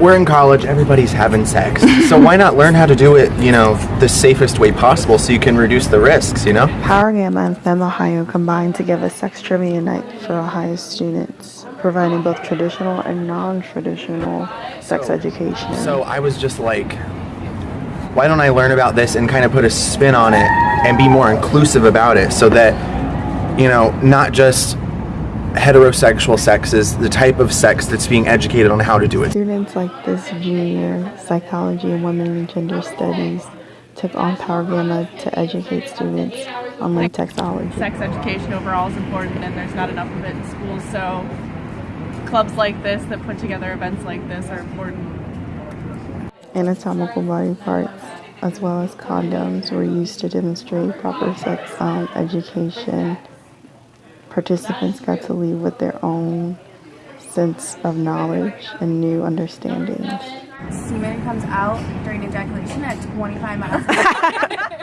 we're in college, everybody's having sex. so why not learn how to do it, you know, the safest way possible so you can reduce the risks, you know? Power Gamma and Femme Ohio combined to give a sex trivia night for Ohio students, providing both traditional and non-traditional sex education. So I was just like, why don't I learn about this and kind of put a spin on it and be more inclusive about it so that, you know, not just heterosexual sex is the type of sex that's being educated on how to do it. Students like this junior psychology and women and gender studies took on Power Gamma to educate students on link textology. Sex education overall is important and there's not enough of it in schools, so clubs like this that put together events like this are important. Anatomical body parts as well as condoms were used to demonstrate proper sex um, education. Participants got to leave with their own sense of knowledge and new understandings. Semen comes out during ejaculation at 25 miles.